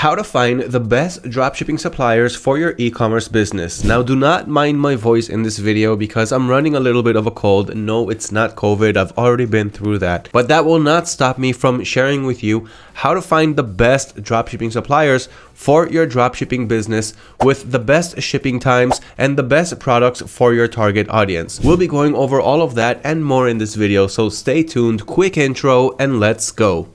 how to find the best dropshipping suppliers for your e-commerce business. Now do not mind my voice in this video because I'm running a little bit of a cold. No, it's not COVID. I've already been through that. But that will not stop me from sharing with you how to find the best dropshipping suppliers for your dropshipping business with the best shipping times and the best products for your target audience. We'll be going over all of that and more in this video, so stay tuned, quick intro, and let's go.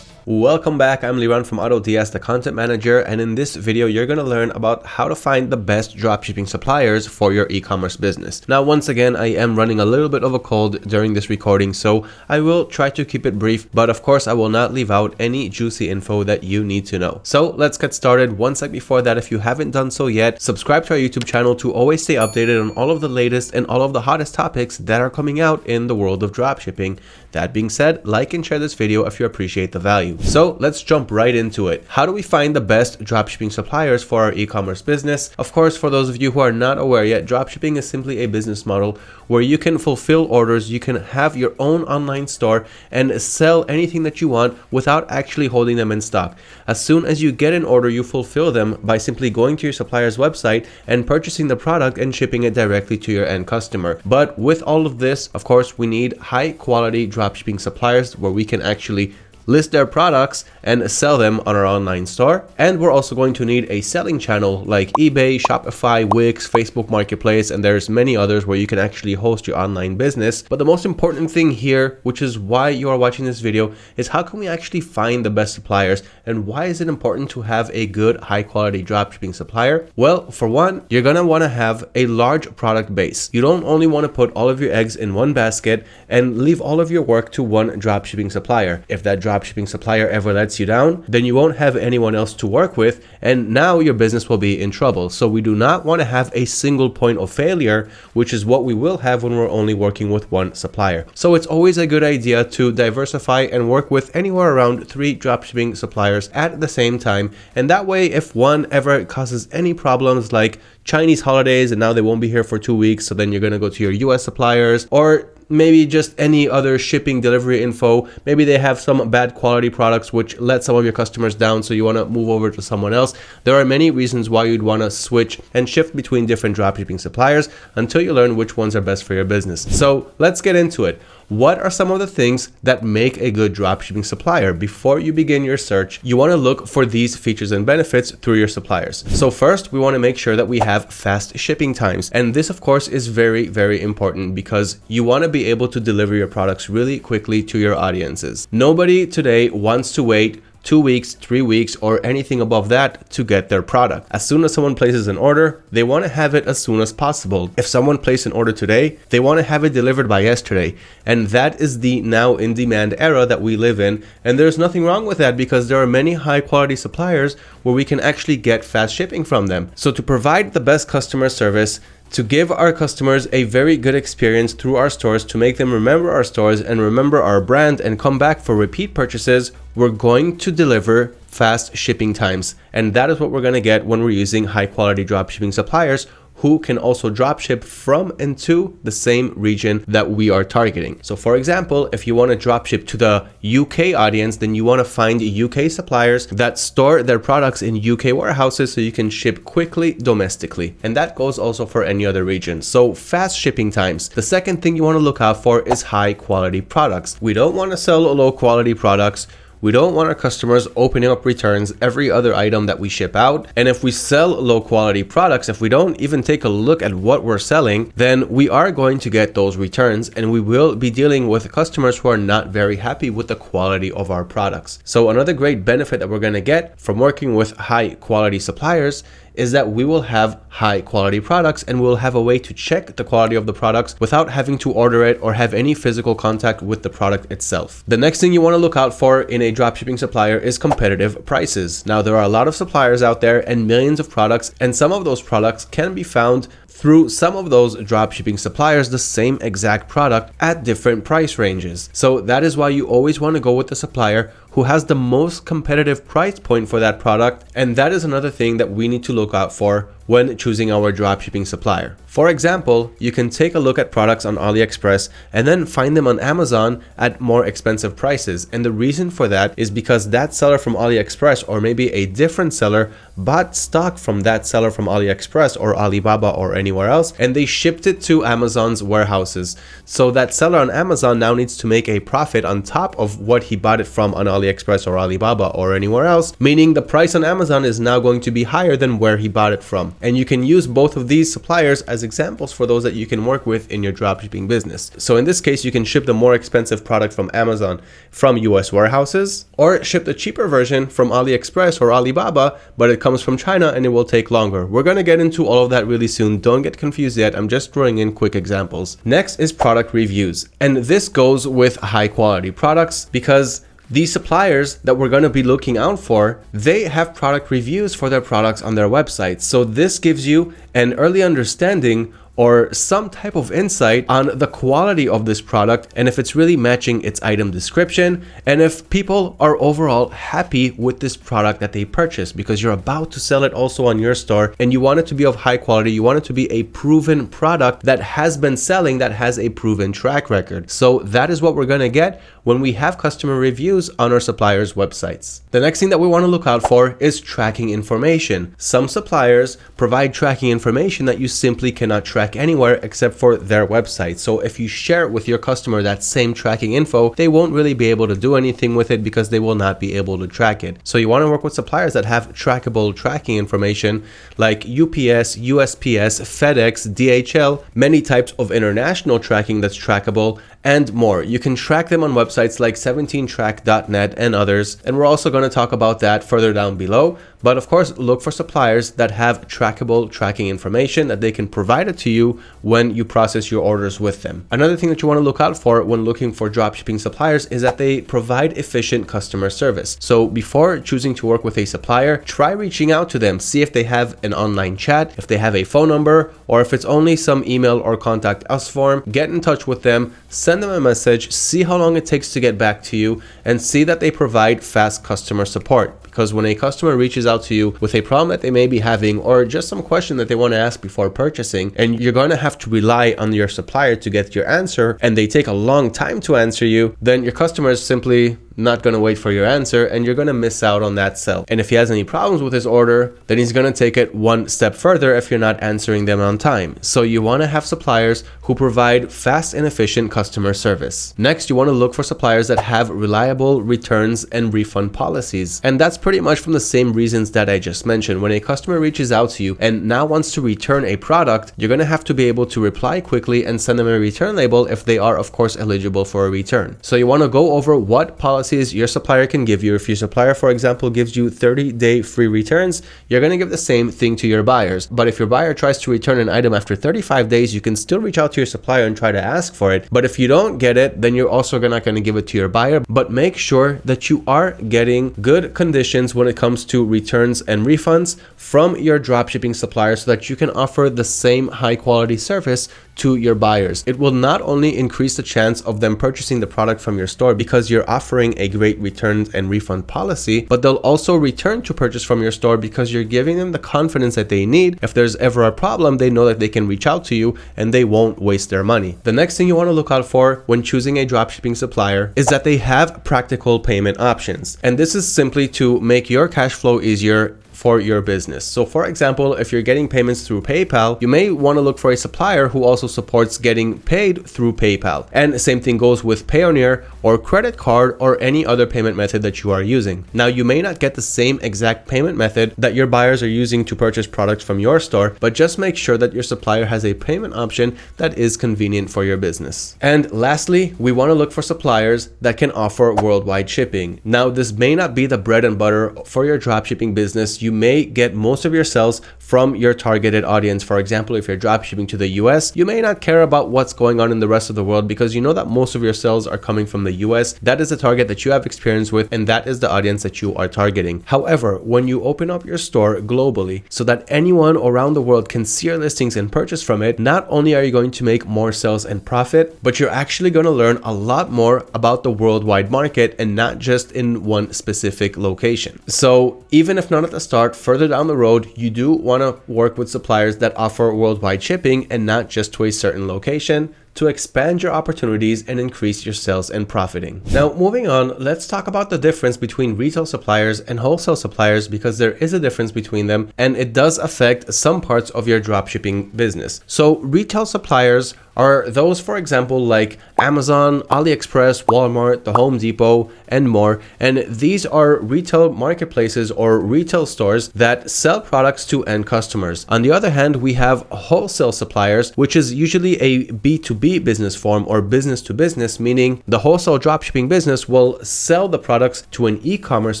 Welcome back, I'm Liran from AutoDS, the content manager, and in this video, you're going to learn about how to find the best dropshipping suppliers for your e-commerce business. Now, once again, I am running a little bit of a cold during this recording, so I will try to keep it brief, but of course, I will not leave out any juicy info that you need to know. So let's get started. One sec before that, if you haven't done so yet, subscribe to our YouTube channel to always stay updated on all of the latest and all of the hottest topics that are coming out in the world of dropshipping. That being said, like and share this video if you appreciate the value. So let's jump right into it. How do we find the best dropshipping suppliers for our e-commerce business? Of course, for those of you who are not aware yet, dropshipping is simply a business model where you can fulfill orders, you can have your own online store and sell anything that you want without actually holding them in stock. As soon as you get an order, you fulfill them by simply going to your supplier's website and purchasing the product and shipping it directly to your end customer. But with all of this, of course, we need high quality dropshipping suppliers where we can actually list their products and sell them on our online store. And we're also going to need a selling channel like eBay, Shopify, Wix, Facebook Marketplace, and there's many others where you can actually host your online business. But the most important thing here, which is why you are watching this video, is how can we actually find the best suppliers and why is it important to have a good high quality dropshipping supplier? Well, for one, you're gonna wanna have a large product base. You don't only wanna put all of your eggs in one basket and leave all of your work to one dropshipping supplier. If that dropshipping supplier ever lets you down, then you won't have anyone else to work with and now your business will be in trouble. So we do not want to have a single point of failure, which is what we will have when we're only working with one supplier. So it's always a good idea to diversify and work with anywhere around three dropshipping suppliers at the same time. And that way, if one ever causes any problems like Chinese holidays and now they won't be here for two weeks, so then you're going to go to your US suppliers or maybe just any other shipping delivery info. Maybe they have some bad quality products which let some of your customers down so you want to move over to someone else. There are many reasons why you'd want to switch and shift between different dropshipping suppliers until you learn which ones are best for your business. So let's get into it. What are some of the things that make a good dropshipping supplier? Before you begin your search, you want to look for these features and benefits through your suppliers. So first, we want to make sure that we have fast shipping times. And this, of course, is very, very important because you want to be able to deliver your products really quickly to your audiences. Nobody today wants to wait two weeks, three weeks, or anything above that to get their product. As soon as someone places an order, they want to have it as soon as possible. If someone placed an order today, they want to have it delivered by yesterday. And that is the now in demand era that we live in. And there's nothing wrong with that because there are many high quality suppliers where we can actually get fast shipping from them. So to provide the best customer service, to give our customers a very good experience through our stores to make them remember our stores and remember our brand and come back for repeat purchases, we're going to deliver fast shipping times. And that is what we're going to get when we're using high quality dropshipping suppliers who can also dropship from and to the same region that we are targeting. So for example, if you want to dropship to the UK audience, then you want to find UK suppliers that store their products in UK warehouses so you can ship quickly domestically. And that goes also for any other region. So fast shipping times. The second thing you want to look out for is high quality products. We don't want to sell low quality products. We don't want our customers opening up returns every other item that we ship out. And if we sell low quality products, if we don't even take a look at what we're selling, then we are going to get those returns and we will be dealing with customers who are not very happy with the quality of our products. So another great benefit that we're going to get from working with high quality suppliers is that we will have high quality products and we'll have a way to check the quality of the products without having to order it or have any physical contact with the product itself. The next thing you want to look out for in a dropshipping supplier is competitive prices. Now there are a lot of suppliers out there and millions of products and some of those products can be found through some of those dropshipping suppliers the same exact product at different price ranges. So that is why you always want to go with the supplier who has the most competitive price point for that product. And that is another thing that we need to look out for when choosing our dropshipping supplier. For example, you can take a look at products on AliExpress and then find them on Amazon at more expensive prices. And the reason for that is because that seller from AliExpress or maybe a different seller bought stock from that seller from AliExpress or Alibaba or anywhere else and they shipped it to Amazon's warehouses. So that seller on Amazon now needs to make a profit on top of what he bought it from on AliExpress or Alibaba or anywhere else, meaning the price on Amazon is now going to be higher than where he bought it from. And you can use both of these suppliers as examples for those that you can work with in your dropshipping business. So in this case, you can ship the more expensive product from Amazon from US warehouses or ship the cheaper version from AliExpress or Alibaba, but it comes from China and it will take longer. We're going to get into all of that really soon. Don't get confused yet. I'm just throwing in quick examples. Next is product reviews. And this goes with high quality products because these suppliers that we're going to be looking out for, they have product reviews for their products on their website. So this gives you an early understanding or some type of insight on the quality of this product and if it's really matching its item description and if people are overall happy with this product that they purchased because you're about to sell it also on your store and you want it to be of high quality you want it to be a proven product that has been selling that has a proven track record so that is what we're going to get when we have customer reviews on our suppliers websites the next thing that we want to look out for is tracking information some suppliers provide tracking information that you simply cannot track anywhere except for their website. So if you share with your customer that same tracking info, they won't really be able to do anything with it because they will not be able to track it. So you want to work with suppliers that have trackable tracking information like UPS, USPS, FedEx, DHL, many types of international tracking that's trackable, and more. You can track them on websites like 17track.net and others, and we're also going to talk about that further down below. But of course, look for suppliers that have trackable tracking information that they can provide it to you when you process your orders with them. Another thing that you want to look out for when looking for dropshipping suppliers is that they provide efficient customer service. So before choosing to work with a supplier, try reaching out to them, see if they have an online chat, if they have a phone number, or if it's only some email or contact us form, get in touch with them, them a message, see how long it takes to get back to you, and see that they provide fast customer support. Because when a customer reaches out to you with a problem that they may be having or just some question that they want to ask before purchasing and you're going to have to rely on your supplier to get your answer and they take a long time to answer you, then your customer is simply not going to wait for your answer and you're going to miss out on that sell. And if he has any problems with his order, then he's going to take it one step further if you're not answering them on time. So you want to have suppliers who provide fast and efficient customer service. Next, you want to look for suppliers that have reliable returns and refund policies. And that's pretty much from the same reasons that I just mentioned. When a customer reaches out to you and now wants to return a product, you're going to have to be able to reply quickly and send them a return label if they are of course eligible for a return. So you want to go over what policy policies your supplier can give you. If your supplier, for example, gives you 30 day free returns, you're going to give the same thing to your buyers. But if your buyer tries to return an item after 35 days, you can still reach out to your supplier and try to ask for it. But if you don't get it, then you're also not going to give it to your buyer. But make sure that you are getting good conditions when it comes to returns and refunds from your dropshipping supplier so that you can offer the same high quality service to your buyers. It will not only increase the chance of them purchasing the product from your store because you're offering a great returns and refund policy, but they'll also return to purchase from your store because you're giving them the confidence that they need. If there's ever a problem, they know that they can reach out to you and they won't waste their money. The next thing you want to look out for when choosing a dropshipping supplier is that they have practical payment options. And this is simply to make your cash flow easier for your business. So for example, if you're getting payments through PayPal, you may want to look for a supplier who also supports getting paid through PayPal. And the same thing goes with Payoneer or credit card or any other payment method that you are using. Now you may not get the same exact payment method that your buyers are using to purchase products from your store, but just make sure that your supplier has a payment option that is convenient for your business. And lastly, we want to look for suppliers that can offer worldwide shipping. Now this may not be the bread and butter for your dropshipping business. You may get most of your sales from your targeted audience. For example, if you're dropshipping to the US, you may not care about what's going on in the rest of the world because you know that most of your sales are coming from the US. That is the target that you have experience with and that is the audience that you are targeting. However, when you open up your store globally so that anyone around the world can see your listings and purchase from it, not only are you going to make more sales and profit, but you're actually going to learn a lot more about the worldwide market and not just in one specific location. So even if not at the start, further down the road, you do want to work with suppliers that offer worldwide shipping and not just to a certain location to expand your opportunities and increase your sales and profiting. Now, moving on, let's talk about the difference between retail suppliers and wholesale suppliers because there is a difference between them and it does affect some parts of your dropshipping business. So retail suppliers are those, for example, like Amazon, AliExpress, Walmart, the Home Depot, and more. And these are retail marketplaces or retail stores that sell products to end customers. On the other hand, we have wholesale suppliers, which is usually a B2B business form or business to business, meaning the wholesale dropshipping business will sell the products to an e-commerce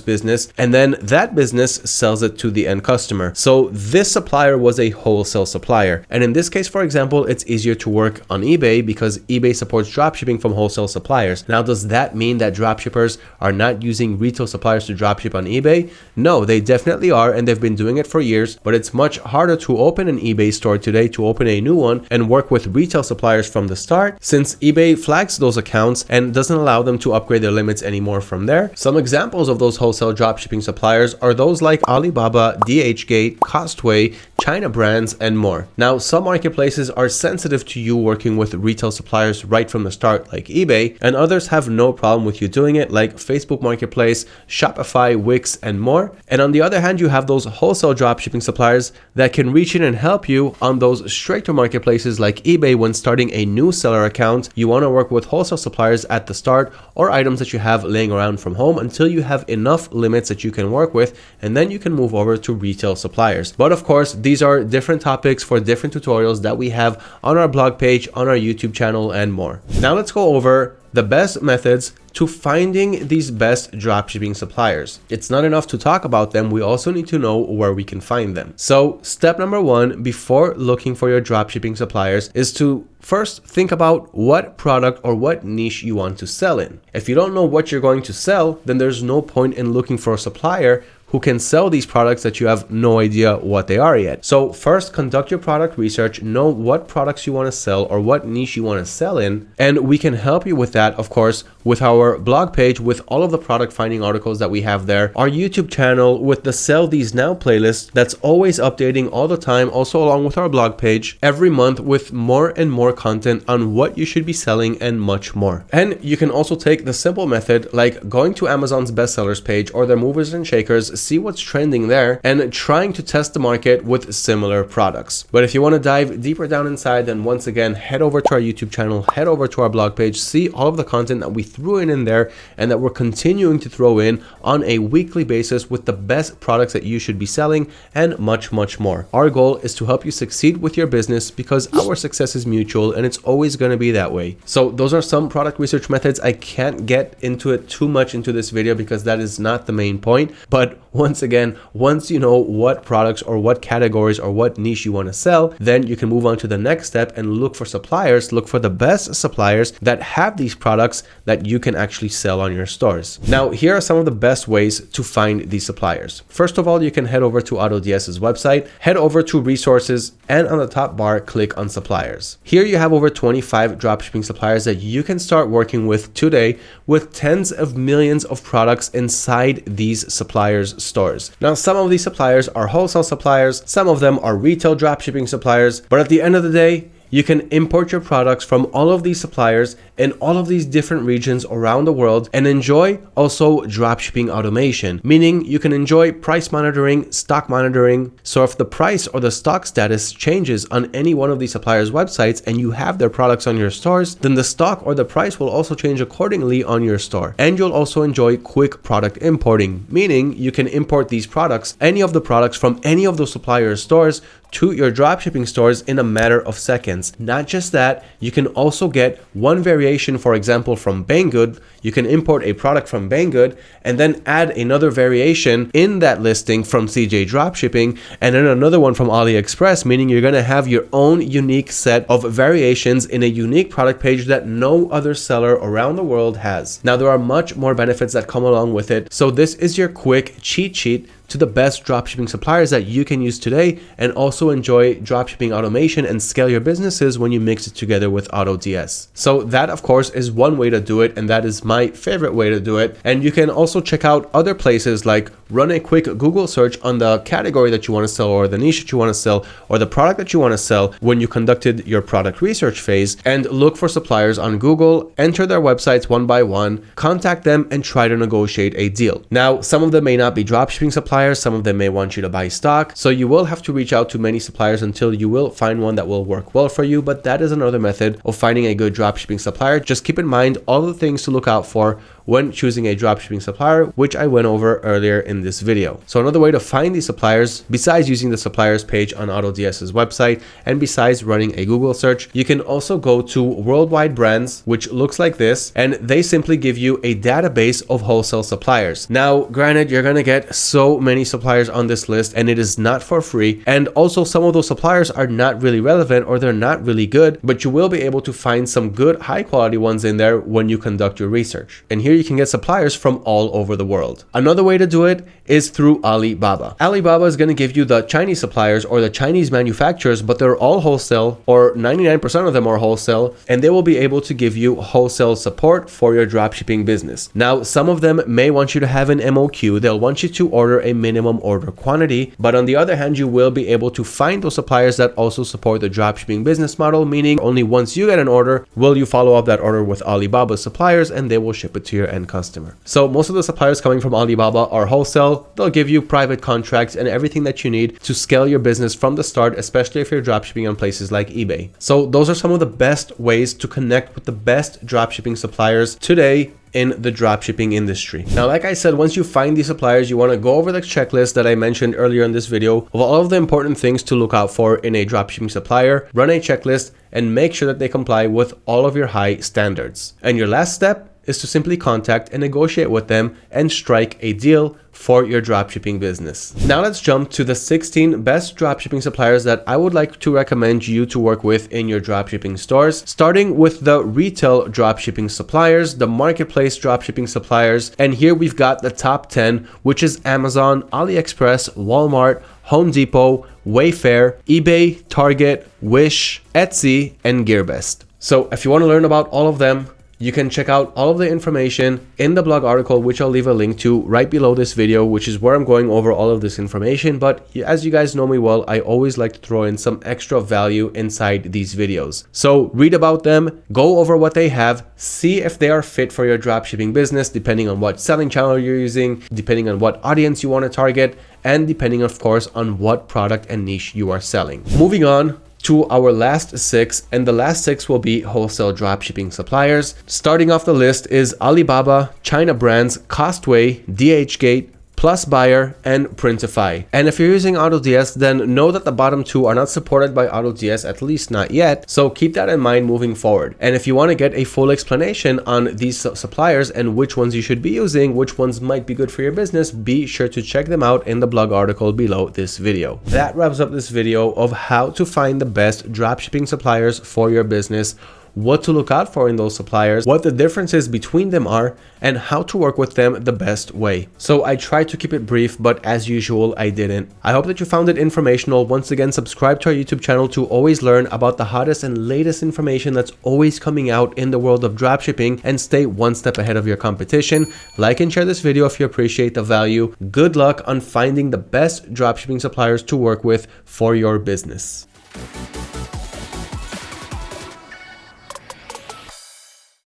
business and then that business sells it to the end customer. So this supplier was a wholesale supplier. And in this case, for example, it's easier to work on eBay because eBay supports dropshipping from wholesale suppliers. Now, does that mean that dropshippers are not using retail suppliers to dropship on eBay? No, they definitely are, and they've been doing it for years, but it's much harder to open an eBay store today to open a new one and work with retail suppliers from the start since eBay flags those accounts and doesn't allow them to upgrade their limits anymore from there. Some examples of those wholesale dropshipping suppliers are those like Alibaba, DHgate, Costway, China brands, and more. Now, some marketplaces are sensitive to you working with retail suppliers right from the start, like eBay, and others have no problem with you doing it, like Facebook Marketplace, Shopify, Wix, and more. And on the other hand, you have those wholesale dropshipping suppliers that can reach in and help you on those straighter marketplaces like eBay when starting a new seller account. You want to work with wholesale suppliers at the start or items that you have laying around from home until you have enough limits that you can work with, and then you can move over to retail suppliers. But of course, these are different topics for different tutorials that we have on our blog page, on our YouTube channel, and more. Now let's go over the best methods to finding these best dropshipping suppliers. It's not enough to talk about them, we also need to know where we can find them. So step number one, before looking for your dropshipping suppliers is to first think about what product or what niche you want to sell in. If you don't know what you're going to sell, then there's no point in looking for a supplier who can sell these products that you have no idea what they are yet. So first conduct your product research, know what products you want to sell or what niche you want to sell in. And we can help you with that, of course, with our blog page, with all of the product finding articles that we have there, our YouTube channel with the Sell These Now playlist that's always updating all the time, also along with our blog page every month with more and more content on what you should be selling and much more. And you can also take the simple method like going to Amazon's bestsellers page or their movers and shakers see what's trending there, and trying to test the market with similar products. But if you want to dive deeper down inside, then once again, head over to our YouTube channel, head over to our blog page, see all of the content that we threw in in there and that we're continuing to throw in on a weekly basis with the best products that you should be selling and much, much more. Our goal is to help you succeed with your business because our success is mutual and it's always going to be that way. So those are some product research methods. I can't get into it too much into this video because that is not the main point, but once again, once you know what products or what categories or what niche you want to sell, then you can move on to the next step and look for suppliers, look for the best suppliers that have these products that you can actually sell on your stores. Now, here are some of the best ways to find these suppliers. First of all, you can head over to AutoDS's website, head over to resources, and on the top bar, click on suppliers. Here you have over 25 dropshipping suppliers that you can start working with today with tens of millions of products inside these suppliers stores. Now, some of these suppliers are wholesale suppliers, some of them are retail dropshipping suppliers, but at the end of the day, you can import your products from all of these suppliers in all of these different regions around the world and enjoy also dropshipping automation, meaning you can enjoy price monitoring, stock monitoring. So if the price or the stock status changes on any one of these suppliers' websites and you have their products on your stores, then the stock or the price will also change accordingly on your store. And you'll also enjoy quick product importing, meaning you can import these products, any of the products from any of those suppliers' stores to your dropshipping stores in a matter of seconds. Not just that, you can also get one variation, for example, from Banggood. You can import a product from Banggood and then add another variation in that listing from CJ Dropshipping and then another one from AliExpress, meaning you're going to have your own unique set of variations in a unique product page that no other seller around the world has. Now, there are much more benefits that come along with it. So this is your quick cheat sheet to the best dropshipping suppliers that you can use today and also enjoy dropshipping automation and scale your businesses when you mix it together with AutoDS. So that of course is one way to do it and that is my favorite way to do it. And you can also check out other places like run a quick Google search on the category that you want to sell or the niche that you want to sell or the product that you want to sell when you conducted your product research phase and look for suppliers on Google, enter their websites one by one, contact them and try to negotiate a deal. Now, some of them may not be dropshipping suppliers suppliers. Some of them may want you to buy stock. So you will have to reach out to many suppliers until you will find one that will work well for you. But that is another method of finding a good dropshipping supplier. Just keep in mind all the things to look out for when choosing a dropshipping supplier, which I went over earlier in this video. So another way to find these suppliers, besides using the suppliers page on AutoDS's website, and besides running a Google search, you can also go to Worldwide Brands, which looks like this, and they simply give you a database of wholesale suppliers. Now, granted, you're gonna get so many suppliers on this list, and it is not for free, and also some of those suppliers are not really relevant or they're not really good, but you will be able to find some good high quality ones in there when you conduct your research. And here you can get suppliers from all over the world. Another way to do it is through Alibaba. Alibaba is going to give you the Chinese suppliers or the Chinese manufacturers, but they're all wholesale or 99% of them are wholesale, and they will be able to give you wholesale support for your dropshipping business. Now, some of them may want you to have an MOQ. They'll want you to order a minimum order quantity, but on the other hand, you will be able to find those suppliers that also support the dropshipping business model, meaning only once you get an order, will you follow up that order with Alibaba suppliers and they will ship it to your end customer. So most of the suppliers coming from Alibaba are wholesale. They'll give you private contracts and everything that you need to scale your business from the start, especially if you're dropshipping on places like eBay. So those are some of the best ways to connect with the best dropshipping suppliers today in the dropshipping industry. Now, like I said, once you find these suppliers, you want to go over the checklist that I mentioned earlier in this video of all of the important things to look out for in a dropshipping supplier, run a checklist and make sure that they comply with all of your high standards. And your last step is to simply contact and negotiate with them and strike a deal for your dropshipping business. Now let's jump to the 16 best dropshipping suppliers that I would like to recommend you to work with in your dropshipping stores, starting with the retail dropshipping suppliers, the marketplace dropshipping suppliers, and here we've got the top 10, which is Amazon, AliExpress, Walmart, Home Depot, Wayfair, eBay, Target, Wish, Etsy, and GearBest. So if you want to learn about all of them, you can check out all of the information in the blog article, which I'll leave a link to right below this video, which is where I'm going over all of this information. But as you guys know me well, I always like to throw in some extra value inside these videos. So read about them, go over what they have, see if they are fit for your dropshipping business, depending on what selling channel you're using, depending on what audience you want to target, and depending of course on what product and niche you are selling. Moving on, to our last six, and the last six will be wholesale dropshipping suppliers. Starting off the list is Alibaba, China Brands, Costway, DHgate, Plus Buyer, and Printify. And if you're using AutoDS, then know that the bottom two are not supported by AutoDS, at least not yet. So keep that in mind moving forward. And if you want to get a full explanation on these suppliers and which ones you should be using, which ones might be good for your business, be sure to check them out in the blog article below this video. That wraps up this video of how to find the best dropshipping suppliers for your business what to look out for in those suppliers, what the differences between them are, and how to work with them the best way. So I tried to keep it brief, but as usual, I didn't. I hope that you found it informational. Once again, subscribe to our YouTube channel to always learn about the hottest and latest information that's always coming out in the world of dropshipping and stay one step ahead of your competition. Like and share this video if you appreciate the value. Good luck on finding the best dropshipping suppliers to work with for your business.